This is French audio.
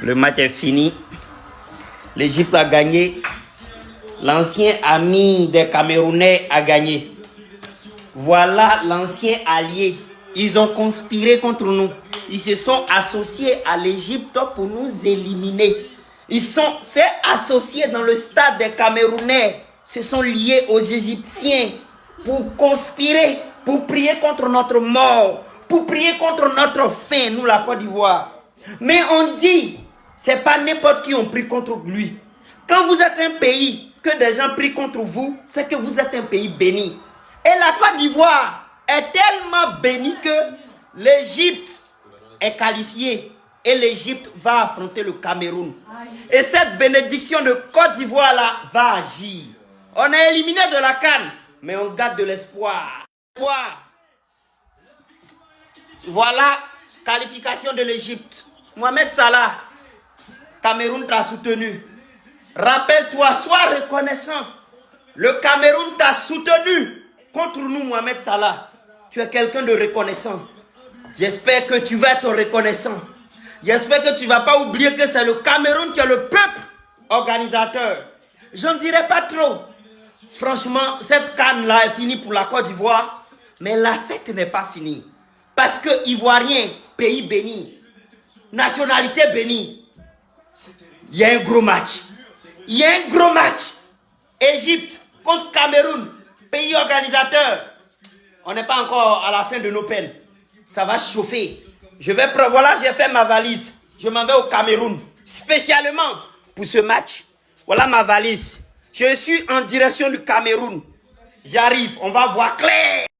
Le match est fini. L'Égypte a gagné. L'ancien ami des Camerounais a gagné. Voilà l'ancien allié. Ils ont conspiré contre nous. Ils se sont associés à l'Égypte pour nous éliminer. Ils sont associés dans le stade des Camerounais. Se sont liés aux Égyptiens pour conspirer, pour prier contre notre mort, pour prier contre notre fin, nous la Côte d'Ivoire. Mais on dit, c'est pas n'importe qui on prie contre lui. Quand vous êtes un pays que des gens prient contre vous, c'est que vous êtes un pays béni. Et la Côte d'Ivoire est tellement bénie que l'Égypte est qualifiée et l'Égypte va affronter le Cameroun. Et cette bénédiction de Côte d'Ivoire là va agir. On est éliminé de la canne, mais on garde de l'espoir. Voilà qualification de l'Égypte. Mohamed Salah, Cameroun t'a soutenu. Rappelle-toi, sois reconnaissant. Le Cameroun t'a soutenu contre nous, Mohamed Salah. Tu es quelqu'un de reconnaissant. J'espère que tu vas être reconnaissant. J'espère que tu ne vas pas oublier que c'est le Cameroun qui est le peuple organisateur. Je ne dirai pas trop. Franchement, cette canne-là est finie pour la Côte d'Ivoire. Mais la fête n'est pas finie. Parce que Ivoirien, pays béni, nationalité bénie, il y a un gros match. Il y a un gros match. Égypte contre Cameroun, pays organisateur. On n'est pas encore à la fin de nos peines. Ça va chauffer. Je vais voilà, j'ai fait ma valise. Je m'en vais au Cameroun, spécialement pour ce match. Voilà ma valise. Je suis en direction du Cameroun. J'arrive, on va voir clair.